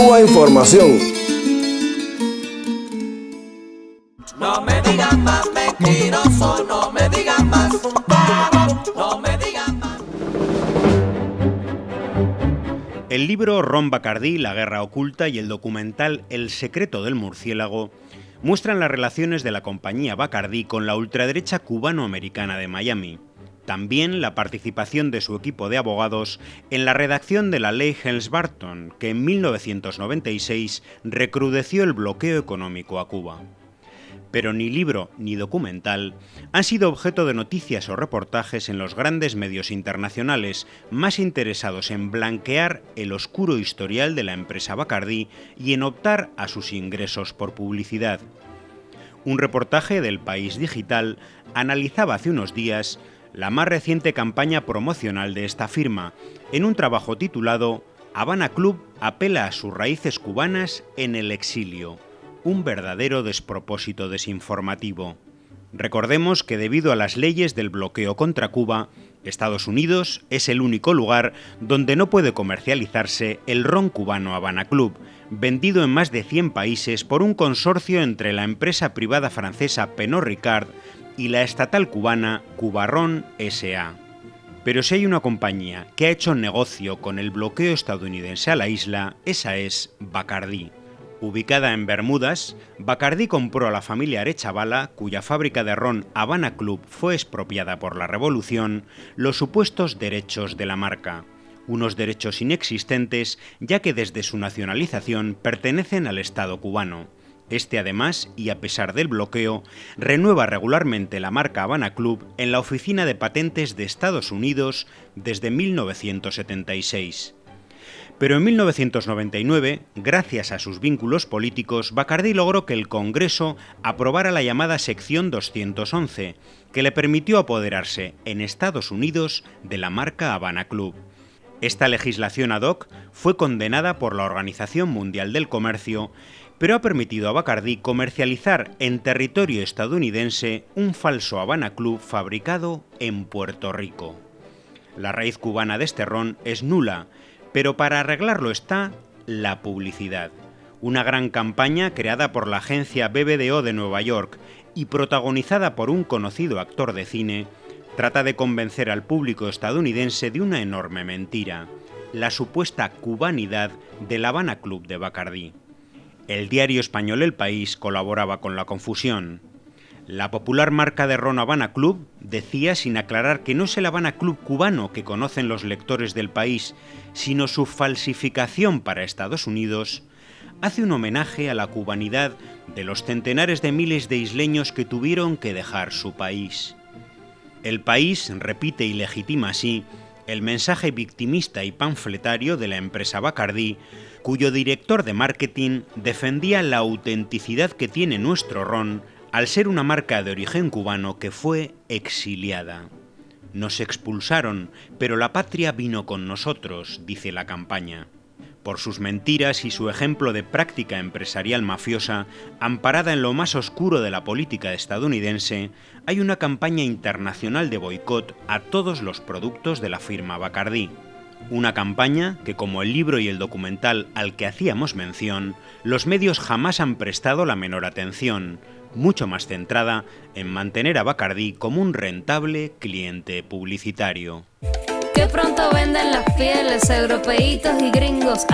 Cuba Información. No me digan más mentiroso, no me digan más, no me digan más. El libro Ron Bacardí, La guerra oculta y el documental El secreto del murciélago muestran las relaciones de la compañía Bacardí con la ultraderecha cubano-americana de Miami. También la participación de su equipo de abogados en la redacción de la ley Helms-Barton, que en 1996 recrudeció el bloqueo económico a Cuba. Pero ni libro ni documental han sido objeto de noticias o reportajes en los grandes medios internacionales más interesados en blanquear el oscuro historial de la empresa Bacardí y en optar a sus ingresos por publicidad. Un reportaje del País Digital analizaba hace unos días la más reciente campaña promocional de esta firma, en un trabajo titulado Habana Club apela a sus raíces cubanas en el exilio, un verdadero despropósito desinformativo. Recordemos que debido a las leyes del bloqueo contra Cuba, Estados Unidos es el único lugar donde no puede comercializarse el ron cubano Habana Club, vendido en más de 100 países por un consorcio entre la empresa privada francesa Pernod Ricard y la estatal cubana Cubarrón SA. Pero si hay una compañía que ha hecho negocio con el bloqueo estadounidense a la isla, esa es Bacardi. Ubicada en Bermudas, Bacardi compró a la familia Arechavala, cuya fábrica de ron Habana Club fue expropiada por la revolución, los supuestos derechos de la marca. Unos derechos inexistentes, ya que desde su nacionalización pertenecen al Estado cubano. Este además, y a pesar del bloqueo, renueva regularmente la marca Habana Club en la Oficina de Patentes de Estados Unidos desde 1976. Pero en 1999, gracias a sus vínculos políticos, Bacardi logró que el Congreso aprobara la llamada Sección 211, que le permitió apoderarse en Estados Unidos de la marca Habana Club. Esta legislación ad hoc fue condenada por la Organización Mundial del Comercio pero ha permitido a Bacardi comercializar en territorio estadounidense un falso Habana Club fabricado en Puerto Rico. La raíz cubana de este ron es nula, pero para arreglarlo está la publicidad. Una gran campaña creada por la agencia BBDO de Nueva York y protagonizada por un conocido actor de cine, trata de convencer al público estadounidense de una enorme mentira, la supuesta cubanidad del Habana Club de Bacardi. El diario español El País colaboraba con la confusión. La popular marca de ron Habana Club decía sin aclarar que no es el Habana Club cubano que conocen los lectores del país, sino su falsificación para Estados Unidos, hace un homenaje a la cubanidad de los centenares de miles de isleños que tuvieron que dejar su país. El país repite y legitima así el mensaje victimista y panfletario de la empresa Bacardi, cuyo director de marketing defendía la autenticidad que tiene nuestro ron al ser una marca de origen cubano que fue exiliada. Nos expulsaron, pero la patria vino con nosotros, dice la campaña. Por sus mentiras y su ejemplo de práctica empresarial mafiosa, amparada en lo más oscuro de la política estadounidense, hay una campaña internacional de boicot a todos los productos de la firma Bacardi. Una campaña que, como el libro y el documental al que hacíamos mención, los medios jamás han prestado la menor atención, mucho más centrada en mantener a Bacardi como un rentable cliente publicitario. Pronto venden las pieles, y gringos